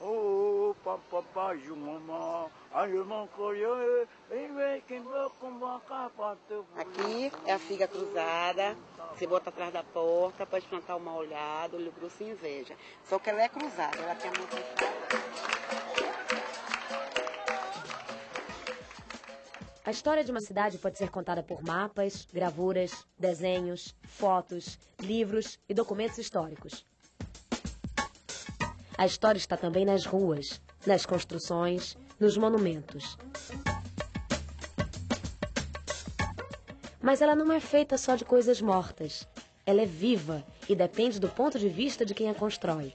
Oh, vem quem vai convocar para teu Aqui é a figa cruzada, você bota atrás da porta, pode plantar uma olhada, olho grosso e inveja. Só que ela é cruzada, ela tem a mão. A história de uma cidade pode ser contada por mapas, gravuras, desenhos, fotos, livros e documentos históricos. A história está também nas ruas, nas construções, nos monumentos. Mas ela não é feita só de coisas mortas. Ela é viva e depende do ponto de vista de quem a constrói.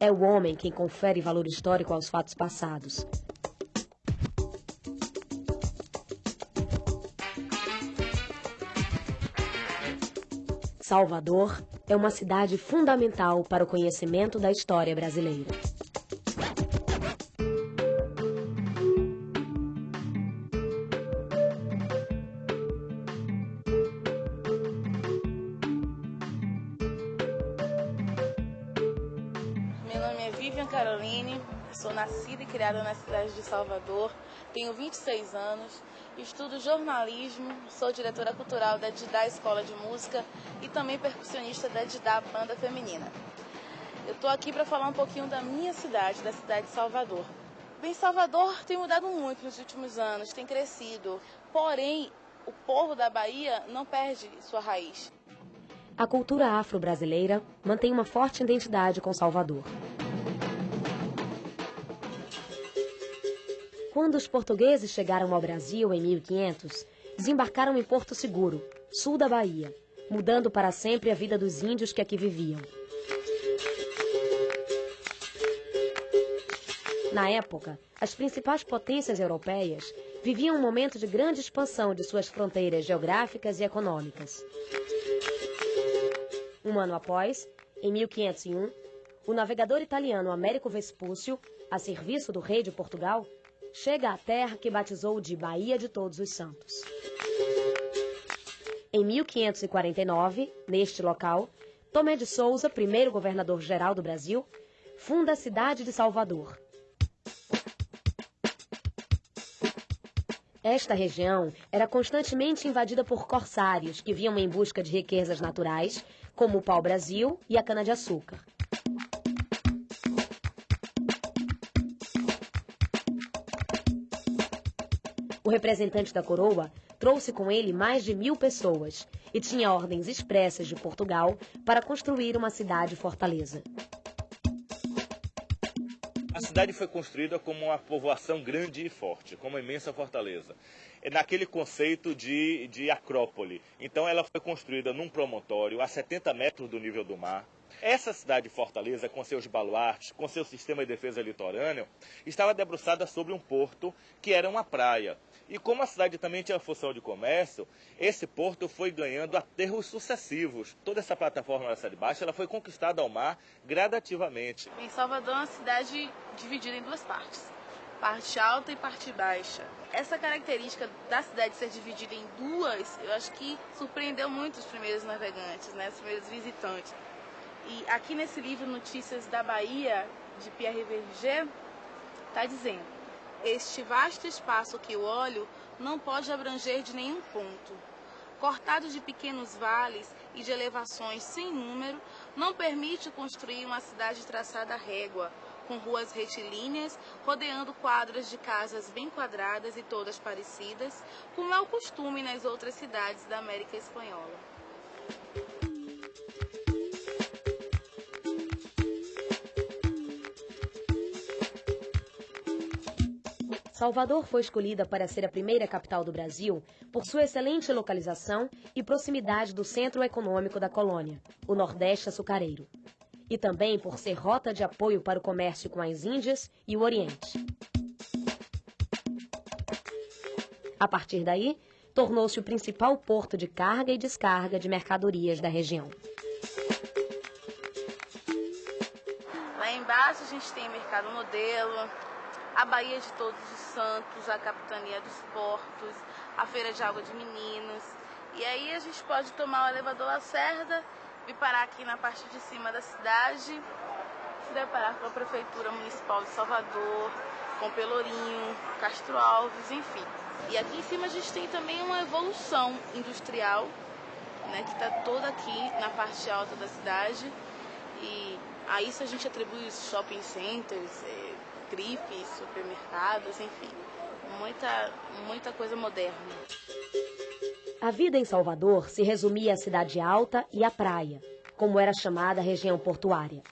É o homem quem confere valor histórico aos fatos passados. Salvador é uma cidade fundamental para o conhecimento da história brasileira. Meu nome é Vivian Caroline, sou nascida e criada na cidade de Salvador, tenho 26 anos, estudo jornalismo, sou diretora cultural da Didá Escola de Música e também percussionista da Didá Banda Feminina. Eu estou aqui para falar um pouquinho da minha cidade, da cidade de Salvador. Bem, Salvador tem mudado muito nos últimos anos, tem crescido, porém o povo da Bahia não perde sua raiz. A cultura afro-brasileira mantém uma forte identidade com Salvador. Quando os portugueses chegaram ao Brasil em 1500, desembarcaram em Porto Seguro, sul da Bahia, mudando para sempre a vida dos índios que aqui viviam. Na época, as principais potências europeias viviam um momento de grande expansão de suas fronteiras geográficas e econômicas. Um ano após, em 1501, o navegador italiano Américo Vespúcio, a serviço do rei de Portugal, chega à terra que batizou de Bahia de Todos os Santos. Em 1549, neste local, Tomé de Souza, primeiro governador-geral do Brasil, funda a cidade de Salvador. Esta região era constantemente invadida por corsários que vinham em busca de riquezas naturais, como o pau-brasil e a cana-de-açúcar. O representante da coroa trouxe com ele mais de mil pessoas e tinha ordens expressas de Portugal para construir uma cidade-fortaleza. A cidade foi construída como uma povoação grande e forte, como uma imensa fortaleza. É naquele conceito de, de acrópole. Então ela foi construída num promontório a 70 metros do nível do mar. Essa cidade fortaleza, com seus baluartes, com seu sistema de defesa litorâneo, estava debruçada sobre um porto que era uma praia. E como a cidade também tinha função de comércio, esse porto foi ganhando aterros sucessivos. Toda essa plataforma da Cidade Baixa ela foi conquistada ao mar gradativamente. Em Salvador é uma cidade dividida em duas partes, parte alta e parte baixa. Essa característica da cidade ser dividida em duas, eu acho que surpreendeu muito os primeiros navegantes, né, os primeiros visitantes. E aqui nesse livro Notícias da Bahia, de Pierre Verger, está dizendo este vasto espaço que o olho não pode abranger de nenhum ponto. Cortado de pequenos vales e de elevações sem número, não permite construir uma cidade traçada à régua, com ruas retilíneas, rodeando quadras de casas bem quadradas e todas parecidas, como é o costume nas outras cidades da América Espanhola. Salvador foi escolhida para ser a primeira capital do Brasil por sua excelente localização e proximidade do centro econômico da colônia, o Nordeste açucareiro, e também por ser rota de apoio para o comércio com as Índias e o Oriente. A partir daí, tornou-se o principal porto de carga e descarga de mercadorias da região. Lá embaixo a gente tem Mercado Modelo, a Baía de Todos os Santos, a Capitania dos Portos, a Feira de Água de Meninos. E aí a gente pode tomar o elevador Lacerda, vir parar aqui na parte de cima da cidade se deparar com a Prefeitura Municipal de Salvador, com Pelourinho, Castro Alves, enfim. E aqui em cima a gente tem também uma evolução industrial, né, que está toda aqui na parte alta da cidade. E a isso a gente atribui os shopping centers, é, grifes, supermercados, enfim, muita, muita coisa moderna. A vida em Salvador se resumia à cidade alta e à praia, como era chamada a região portuária.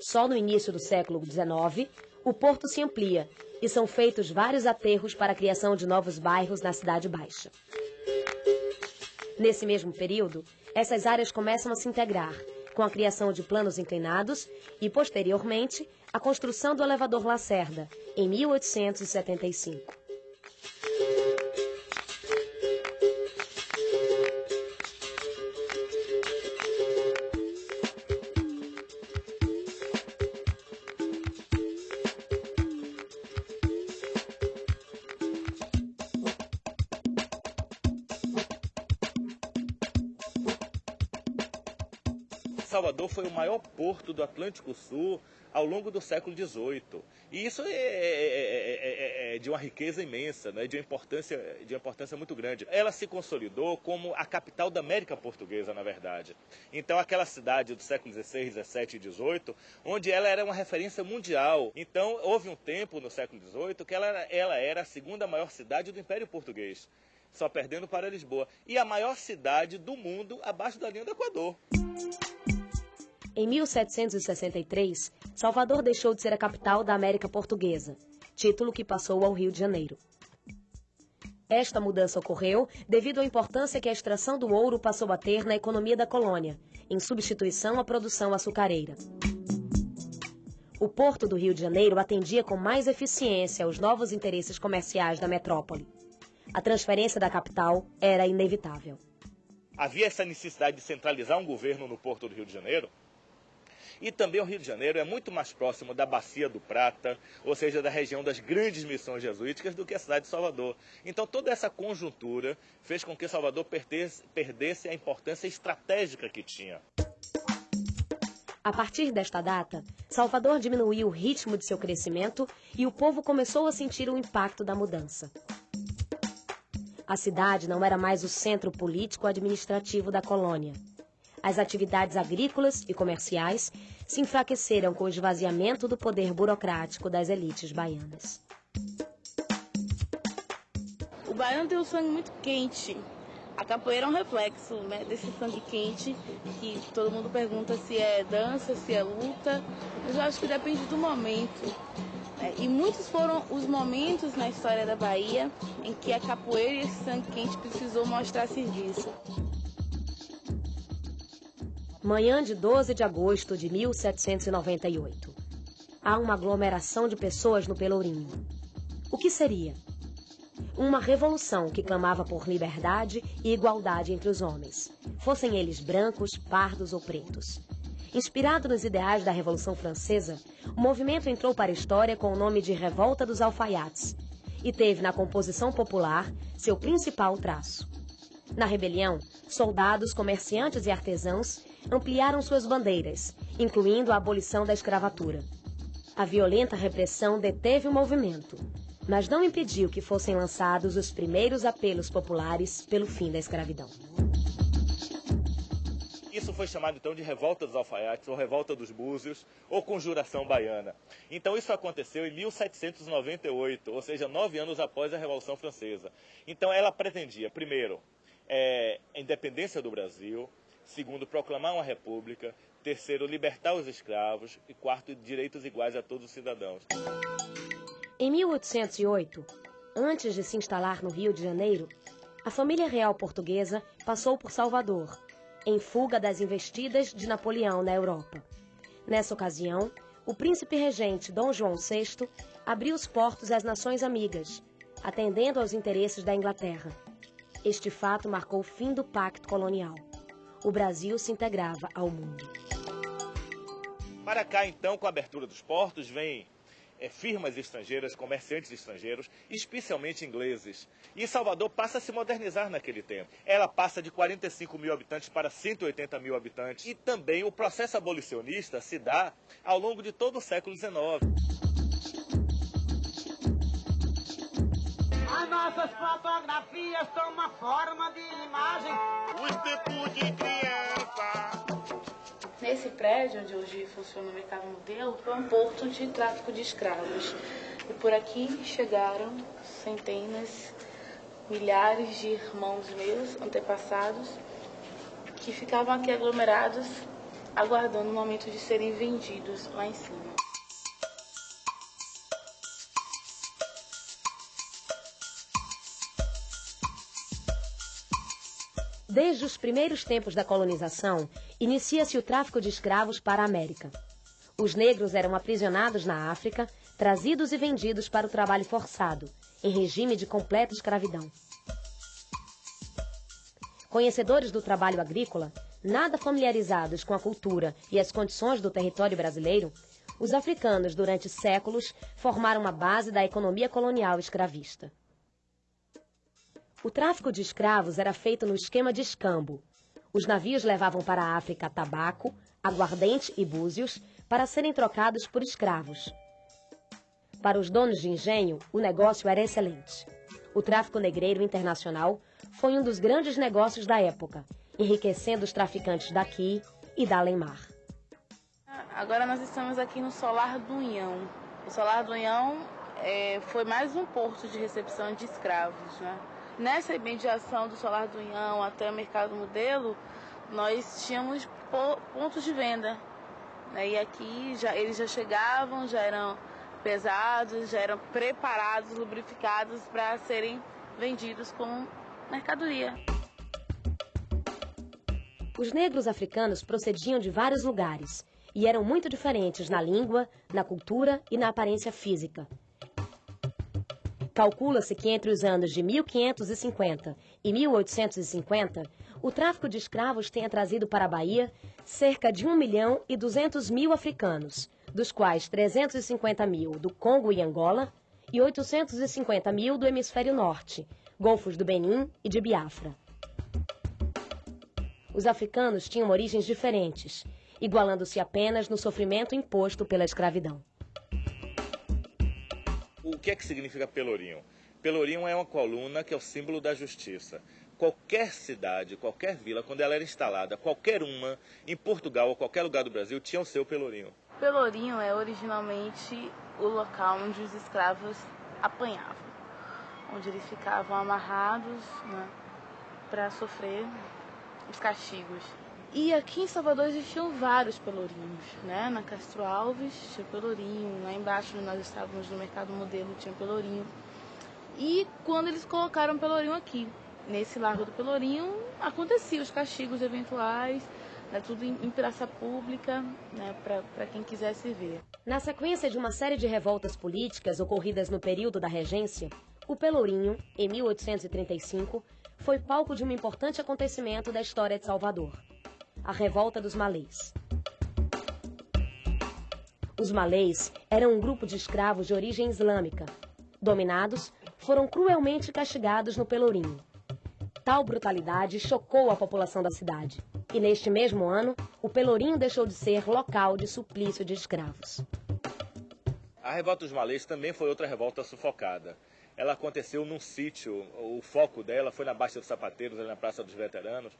Só no início do século XIX, o porto se amplia e são feitos vários aterros para a criação de novos bairros na Cidade Baixa. Nesse mesmo período, essas áreas começam a se integrar, com a criação de planos inclinados e, posteriormente, a construção do elevador Lacerda, em 1875. Porto do Atlântico Sul ao longo do século XVIII. E isso é, é, é, é, de uma riqueza imensa, né? de, uma importância, de uma importância muito grande. Ela se consolidou como a capital da América Portuguesa, na verdade. Então, aquela cidade do século XVI, XVII e XVIII, onde ela era uma referência mundial. Então, houve um tempo no século XVIII que ela, ela era a segunda maior cidade do Império Português só perdendo para Lisboa. E a maior cidade do mundo abaixo da linha do Equador. Em 1763, Salvador deixou de ser a capital da América Portuguesa, título que passou ao Rio de Janeiro. Esta mudança ocorreu devido à importância que a extração do ouro passou a ter na economia da colônia, em substituição à produção açucareira. O porto do Rio de Janeiro atendia com mais eficiência aos novos interesses comerciais da metrópole. A transferência da capital era inevitável. Havia essa necessidade de centralizar um governo no porto do Rio de Janeiro, e também o Rio de Janeiro é muito mais próximo da Bacia do Prata, ou seja, da região das grandes missões jesuíticas, do que a cidade de Salvador. Então, toda essa conjuntura fez com que Salvador perdesse a importância estratégica que tinha. A partir desta data, Salvador diminuiu o ritmo de seu crescimento e o povo começou a sentir o impacto da mudança. A cidade não era mais o centro político-administrativo da colônia. As atividades agrícolas e comerciais se enfraqueceram com o esvaziamento do poder burocrático das elites baianas. O baiano tem o sangue muito quente. A capoeira é um reflexo né, desse sangue quente, que todo mundo pergunta se é dança, se é luta. Mas eu acho que depende do momento. Né? E muitos foram os momentos na história da Bahia em que a capoeira e esse sangue quente precisou mostrar serviço. Manhã de 12 de agosto de 1798. Há uma aglomeração de pessoas no Pelourinho. O que seria? Uma revolução que clamava por liberdade e igualdade entre os homens, fossem eles brancos, pardos ou pretos. Inspirado nos ideais da Revolução Francesa, o movimento entrou para a história com o nome de Revolta dos Alfaiates e teve na composição popular seu principal traço. Na rebelião, soldados, comerciantes e artesãos ampliaram suas bandeiras, incluindo a abolição da escravatura. A violenta repressão deteve o movimento, mas não impediu que fossem lançados os primeiros apelos populares pelo fim da escravidão. Isso foi chamado então de Revolta dos Alfaiates, ou Revolta dos Búzios, ou Conjuração Baiana. Então isso aconteceu em 1798, ou seja, nove anos após a Revolução Francesa. Então ela pretendia, primeiro, é, a independência do Brasil, segundo, proclamar uma república, terceiro, libertar os escravos e quarto, direitos iguais a todos os cidadãos. Em 1808, antes de se instalar no Rio de Janeiro, a família real portuguesa passou por Salvador, em fuga das investidas de Napoleão na Europa. Nessa ocasião, o príncipe regente Dom João VI abriu os portos às nações amigas, atendendo aos interesses da Inglaterra. Este fato marcou o fim do pacto colonial o Brasil se integrava ao mundo. Para cá, então, com a abertura dos portos, vem é, firmas estrangeiras, comerciantes estrangeiros, especialmente ingleses. E Salvador passa a se modernizar naquele tempo. Ela passa de 45 mil habitantes para 180 mil habitantes. E também o processo abolicionista se dá ao longo de todo o século XIX. As nossas fotografias tomam forma de imagem. Os tempos de criança. Nesse prédio, onde hoje funciona o mercado modelo, foi um porto de tráfico de escravos. E por aqui chegaram centenas, milhares de irmãos meus, antepassados, que ficavam aqui aglomerados, aguardando o momento de serem vendidos lá em cima. Desde os primeiros tempos da colonização, inicia-se o tráfico de escravos para a América. Os negros eram aprisionados na África, trazidos e vendidos para o trabalho forçado, em regime de completa escravidão. Conhecedores do trabalho agrícola, nada familiarizados com a cultura e as condições do território brasileiro, os africanos, durante séculos, formaram a base da economia colonial escravista. O tráfico de escravos era feito no esquema de escambo. Os navios levavam para a África tabaco, aguardente e búzios para serem trocados por escravos. Para os donos de engenho, o negócio era excelente. O tráfico negreiro internacional foi um dos grandes negócios da época, enriquecendo os traficantes daqui e da além-mar. Agora nós estamos aqui no Solar do Unhão. O Solar do Unhão é, foi mais um porto de recepção de escravos, né? Nessa imediação do Solar do Unhão até o Mercado Modelo, nós tínhamos pontos de venda. Né? E aqui já, eles já chegavam, já eram pesados, já eram preparados, lubrificados para serem vendidos como mercadoria. Os negros africanos procediam de vários lugares e eram muito diferentes na língua, na cultura e na aparência física. Calcula-se que entre os anos de 1550 e 1850, o tráfico de escravos tenha trazido para a Bahia cerca de 1 milhão e 200 mil africanos, dos quais 350 mil do Congo e Angola e 850 mil do hemisfério norte, golfos do Benin e de Biafra. Os africanos tinham origens diferentes, igualando-se apenas no sofrimento imposto pela escravidão. O que é que significa pelourinho? Pelourinho é uma coluna que é o símbolo da justiça. Qualquer cidade, qualquer vila, quando ela era instalada, qualquer uma, em Portugal ou qualquer lugar do Brasil, tinha o seu pelourinho. Pelourinho é originalmente o local onde os escravos apanhavam, onde eles ficavam amarrados né, para sofrer os castigos. E aqui em Salvador existiam vários pelourinhos, né? Na Castro Alves tinha pelourinho, lá embaixo onde nós estávamos no Mercado Modelo tinha pelourinho. E quando eles colocaram pelourinho aqui, nesse Largo do Pelourinho, aconteciam os castigos eventuais, né, tudo em praça pública, né, para quem quisesse ver. Na sequência de uma série de revoltas políticas ocorridas no período da regência, o Pelourinho, em 1835, foi palco de um importante acontecimento da história de Salvador a revolta dos malês. Os malês eram um grupo de escravos de origem islâmica. Dominados, foram cruelmente castigados no Pelourinho. Tal brutalidade chocou a população da cidade. E neste mesmo ano, o Pelourinho deixou de ser local de suplício de escravos. A revolta dos malês também foi outra revolta sufocada ela aconteceu num sítio, o foco dela foi na Baixa dos Sapateiros, ali na Praça dos Veteranos,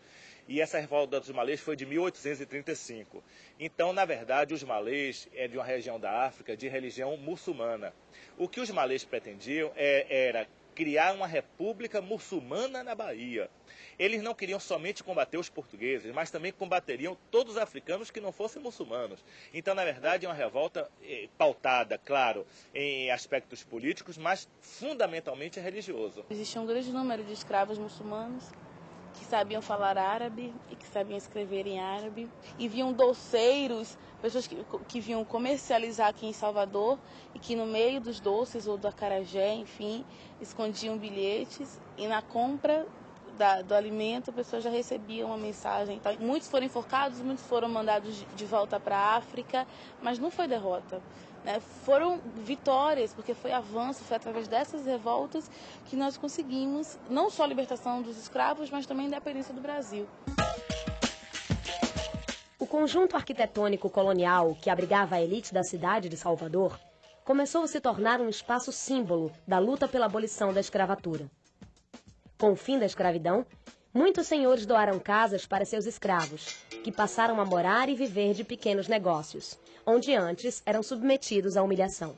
e essa revolta dos malês foi de 1835. Então, na verdade, os malês é de uma região da África de religião muçulmana. O que os malês pretendiam é, era criar uma república muçulmana na Bahia. Eles não queriam somente combater os portugueses, mas também combateriam todos os africanos que não fossem muçulmanos. Então, na verdade, é uma revolta eh, pautada, claro, em aspectos políticos, mas fundamentalmente religioso. Existia um grande número de escravos muçulmanos que sabiam falar árabe e que sabiam escrever em árabe. E viam doceiros, pessoas que, que vinham comercializar aqui em Salvador e que no meio dos doces ou do acarajé, enfim, escondiam bilhetes e na compra da, do alimento, a pessoa já recebia uma mensagem. Então, muitos foram enforcados, muitos foram mandados de volta para a África, mas não foi derrota. Né? Foram vitórias, porque foi avanço, foi através dessas revoltas que nós conseguimos não só a libertação dos escravos, mas também a independência do Brasil. O conjunto arquitetônico colonial que abrigava a elite da cidade de Salvador começou a se tornar um espaço símbolo da luta pela abolição da escravatura. Com o fim da escravidão, muitos senhores doaram casas para seus escravos, que passaram a morar e viver de pequenos negócios, onde antes eram submetidos à humilhação.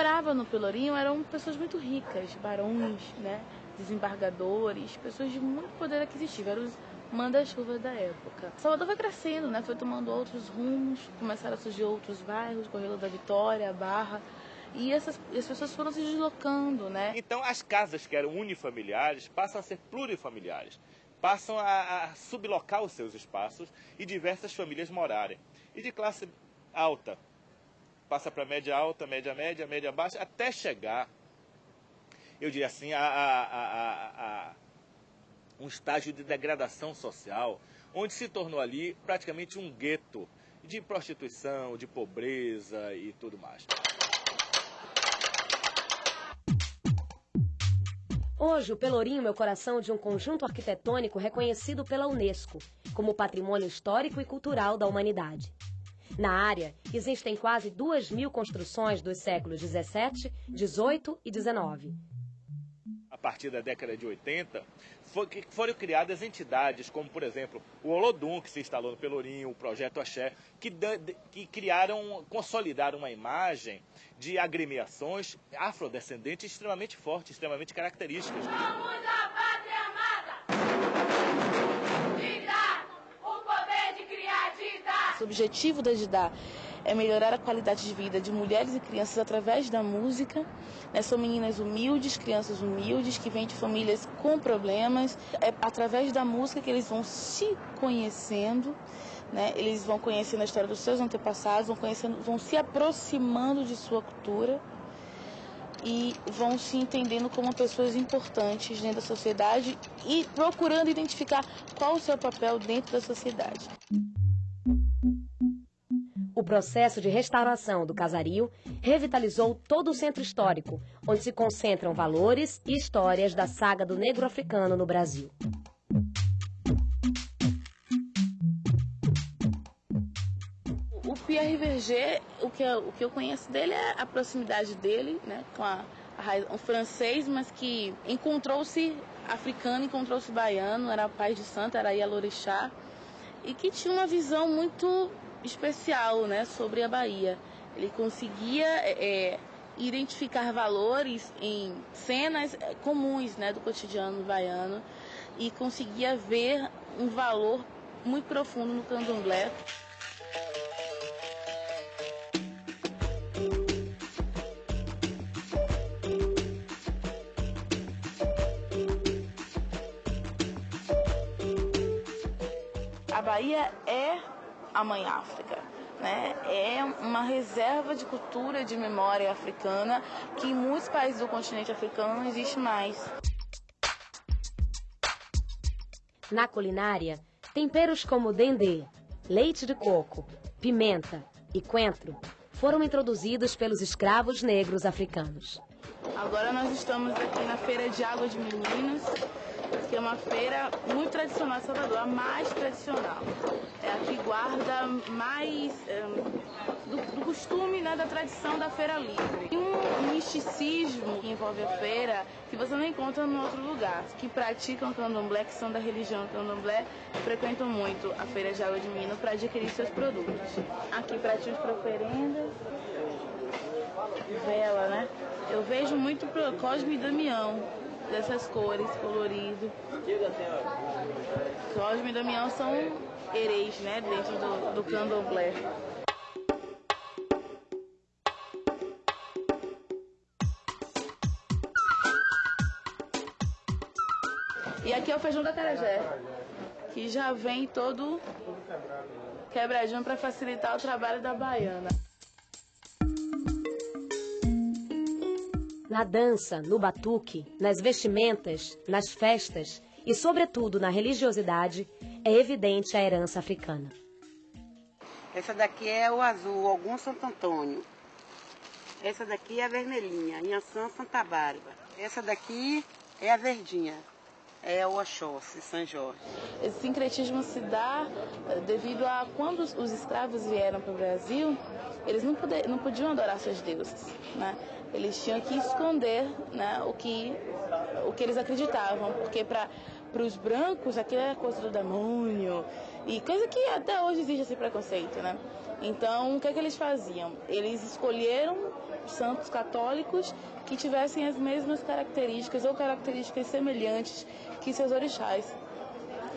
Morava no Pelourinho eram pessoas muito ricas, barões, né? desembargadores, pessoas de muito poder aquisitivo, eram os manda-chuva da época. Salvador foi crescendo, né? foi tomando outros rumos, começaram a surgir outros bairros, Correio da Vitória, Barra, e essas as pessoas foram se deslocando, né? Então as casas que eram unifamiliares passam a ser plurifamiliares, passam a, a sublocar os seus espaços e diversas famílias morarem. E de classe alta, passa para média alta, média média, média baixa, até chegar, eu diria assim, a, a, a um estágio de degradação social, onde se tornou ali praticamente um gueto de prostituição, de pobreza e tudo mais. Hoje, o Pelourinho é o coração de um conjunto arquitetônico reconhecido pela Unesco como Patrimônio Histórico e Cultural da Humanidade. Na área, existem quase duas mil construções dos séculos 17, 18 e 19. A partir da década de 80, foi, foram criadas entidades como, por exemplo, o Olodum, que se instalou no Pelourinho, o Projeto Axé, que, que criaram, consolidaram uma imagem de agremiações afrodescendentes extremamente fortes, extremamente características. Vamos à pátria amada! Didá, o poder de criar Didá! O objetivo da Didá é melhorar a qualidade de vida de mulheres e crianças através da música. Né? São meninas humildes, crianças humildes, que vêm de famílias com problemas. É através da música que eles vão se conhecendo né? Eles vão conhecendo a história dos seus antepassados, vão conhecendo, vão se aproximando de sua cultura e vão se entendendo como pessoas importantes dentro da sociedade e procurando identificar qual o seu papel dentro da sociedade. O processo de restauração do casario revitalizou todo o centro histórico, onde se concentram valores e histórias da saga do negro africano no Brasil. Pierre Verger, o que, eu, o que eu conheço dele é a proximidade dele, né, com a, a, um francês, mas que encontrou-se africano, encontrou-se baiano, era pai de santo, era Ialorixá, e que tinha uma visão muito especial, né, sobre a Bahia. Ele conseguia é, é identificar valores em cenas é, comuns, né, do cotidiano baiano e conseguia ver um valor muito profundo no candomblé. a Bahia é a mãe África. Né? É uma reserva de cultura, de memória africana que em muitos países do continente africano não existe mais. Na culinária, temperos como dendê, leite de coco, pimenta e coentro foram introduzidos pelos escravos negros africanos. Agora nós estamos aqui na Feira de Água de Meninos, que é uma feira muito tradicional Salvador, a mais tradicional. Que guarda mais um, do, do, costume, né, da tradição da feira livre. E um misticismo que envolve a feira que você não encontra em outro lugar. Que praticam candomblé, que são da religião candomblé, frequentam muito a feira de água de Minas para adquirir seus produtos. Aqui pratinhos para oferendas, vela, né? Eu vejo muito pro Cosme e Damião, dessas cores, colorido. Cosme e Damião são hereis, né, dentro do, do candomblé. E aqui é o feijão da carajé. que já vem todo quebradinho para facilitar o trabalho da baiana. Na dança, no batuque, nas vestimentas, nas festas e, sobretudo, na religiosidade, é evidente a herança africana. Essa daqui é o azul, algum Santo Antônio. Essa daqui é a vermelhinha, Inhaçã Santa Bárbara. Essa daqui é a verdinha, é o Oxóssi, São Jorge. Esse sincretismo se dá eh, devido a quando os escravos vieram para o Brasil, eles não, poder, não podiam adorar seus deuses, né? Eles tinham que esconder né, o, que, o que eles acreditavam, porque para os brancos aquilo era coisa do demônio, e coisa que até hoje existe esse preconceito, né? Então, o que é que eles faziam? Eles escolheram santos católicos que tivessem as mesmas características ou características semelhantes que seus orixás.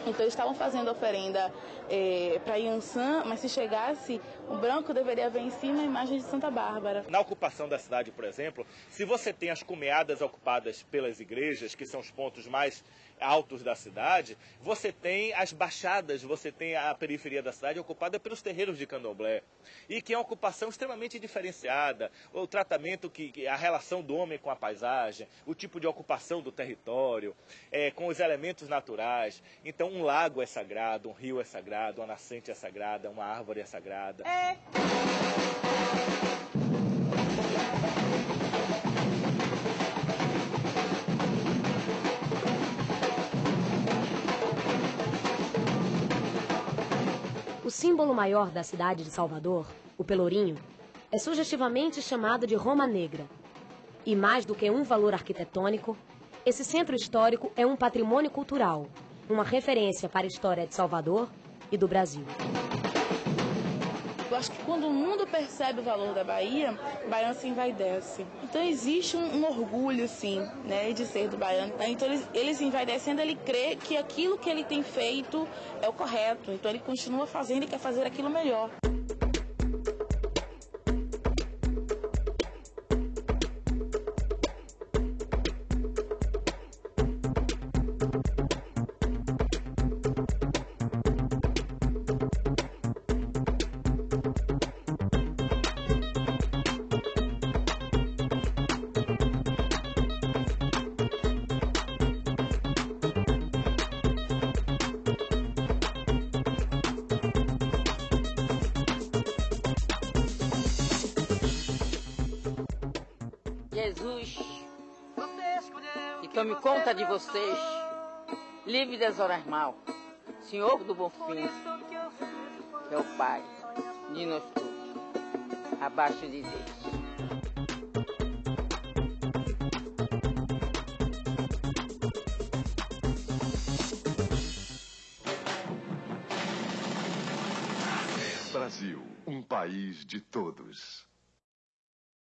Então eles estavam fazendo oferenda é, para Yansan, mas se chegasse, o branco deveria ver em cima a imagem de Santa Bárbara. Na ocupação da cidade, por exemplo, se você tem as cumeadas ocupadas pelas igrejas, que são os pontos mais altos da cidade, você tem as baixadas, você tem a periferia da cidade ocupada pelos terreiros de candomblé. E que é uma ocupação extremamente diferenciada, o tratamento que, a relação do homem com a paisagem, o tipo de ocupação do território, é, com os elementos naturais. Então, um lago é sagrado, um rio é sagrado, uma nascente é sagrada, uma árvore é sagrada. É. símbolo maior da cidade de Salvador, o Pelourinho, é sugestivamente chamado de Roma Negra. E mais do que um valor arquitetônico, esse centro histórico é um patrimônio cultural, uma referência para a história de Salvador e do Brasil. Eu acho que quando o mundo percebe o valor da Bahia, o baiano se envaidece. Então existe um, um, orgulho, sim, né, de ser do baiano. Então ele, ele se envaidecendo, ele crê que aquilo que ele tem feito é o correto. Então ele continua fazendo e quer fazer aquilo melhor. Tome conta de vocês, livre das horas mal, Senhor do Bom Fim, que é o Pai de nós todos, abaixo de Deus. Brasil, um país de todos.